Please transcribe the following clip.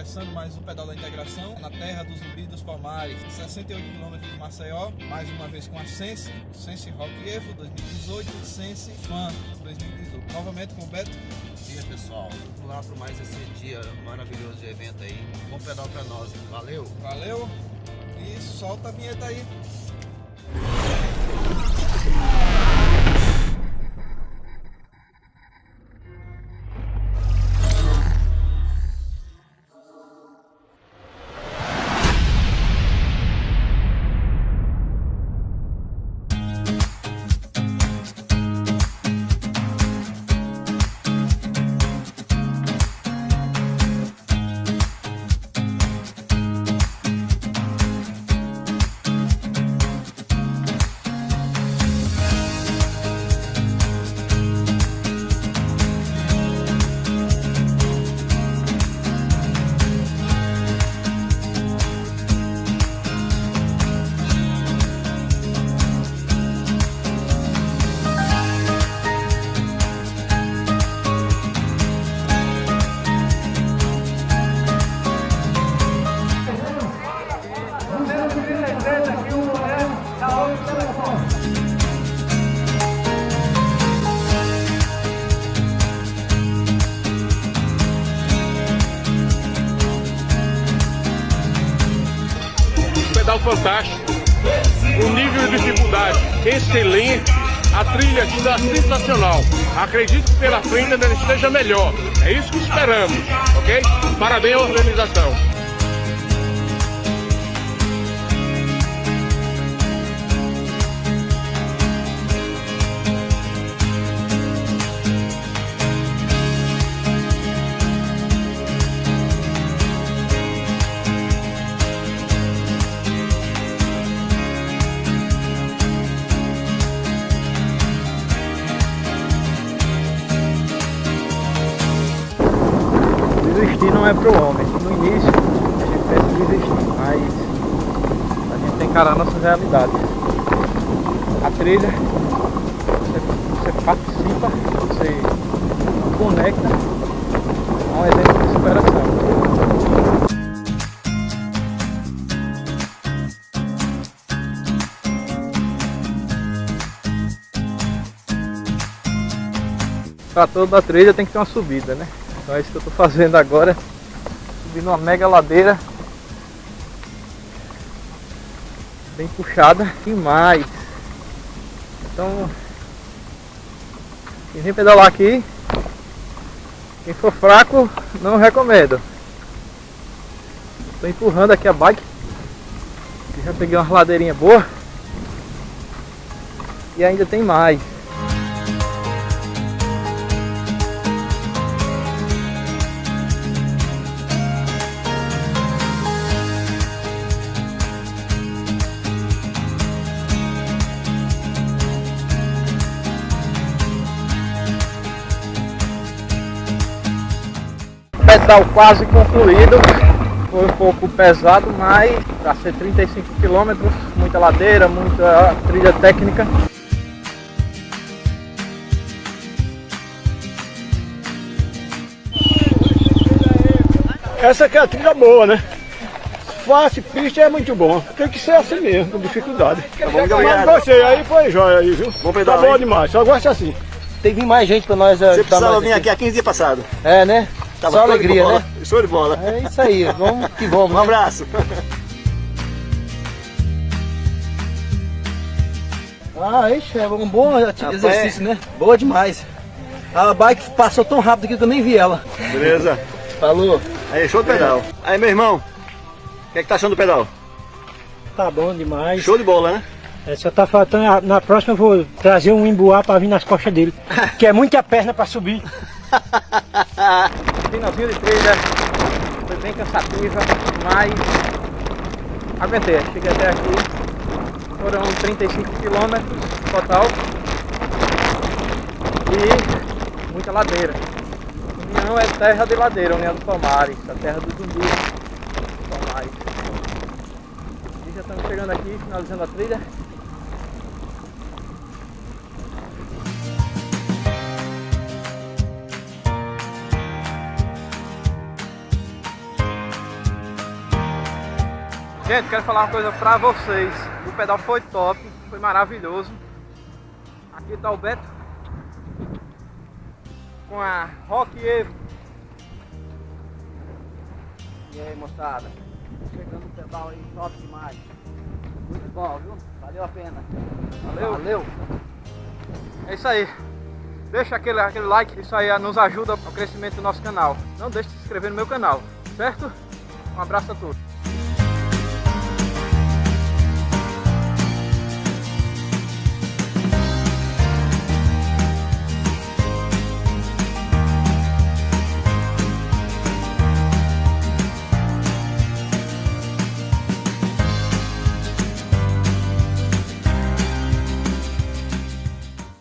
Começando mais um Pedal da Integração na terra dos Zumbi dos Palmares, 68 km de Maceió, mais uma vez com a Sense, Sense Rock Evo 2018 e Sense Fan 2018. Novamente com o Beto. Bom dia pessoal, vamos lá para mais esse dia maravilhoso de evento aí. Bom pedal para nós, valeu! Valeu e solta a vinheta aí. Fantástico, o nível de dificuldade excelente, a trilha está sensacional. Acredito que pela frente ainda esteja melhor. É isso que esperamos, ok? Parabéns à organização. Desistir não é pro homem. No início a gente pensa em desistir, mas a gente tem que encarar nossas realidades. A trilha, você, você participa, você conecta, é um exemplo de superação. Para toda trilha tem que ter uma subida, né? Então é isso que eu estou fazendo agora, subindo uma mega ladeira, bem puxada demais. Então, quem vem pedalar aqui, quem for fraco, não recomendo. Estou empurrando aqui a bike, já peguei uma ladeirinha boa e ainda tem mais. Pedal quase concluído foi um pouco pesado, mas para ser 35 km, muita ladeira, muita trilha técnica. Essa aqui é a trilha boa, né? Fácil, pista é muito bom. Tem que ser assim mesmo, com dificuldade. Tá bom, muito Mas gostei, aí foi jóia aí, viu? Bom pedal, Tá bom hein? demais, só gosta assim. Tem que vir mais gente para nós Você ajudar precisava nós vir aqui há 15 dias passados. É, né? Tava Só de alegria, né? Show de bola. É isso aí, vamos que vamos. Um né? abraço. Ah, ixi, é um bom exercício, né? Boa demais. A bike passou tão rápido que eu nem vi ela. Beleza. Falou. Aí, show do pedal. Aí, meu irmão, o que é que tá achando do pedal? Tá bom demais. Show de bola, né? É, só tá faltando, na próxima eu vou trazer um emboá pra vir nas costas dele. que é muita perna pra subir. Finalzinho de trilha, foi bem cansativa, mas aguentei, cheguei até aqui. Foram 35 quilômetros total e muita ladeira. União é terra de ladeira, União dos Palmares, a terra do dos Palmares. E já estamos chegando aqui, finalizando a trilha. Gente, quero falar uma coisa pra vocês. O pedal foi top, foi maravilhoso. Aqui tá o Beto com a Rock Evo. E aí, moçada? Chegando o pedal aí, top demais. Muito bom, viu? Valeu a pena. Valeu. Valeu. É isso aí. Deixa aquele, aquele like, isso aí nos ajuda ao crescimento do nosso canal. Não deixe de se inscrever no meu canal, certo? Um abraço a todos.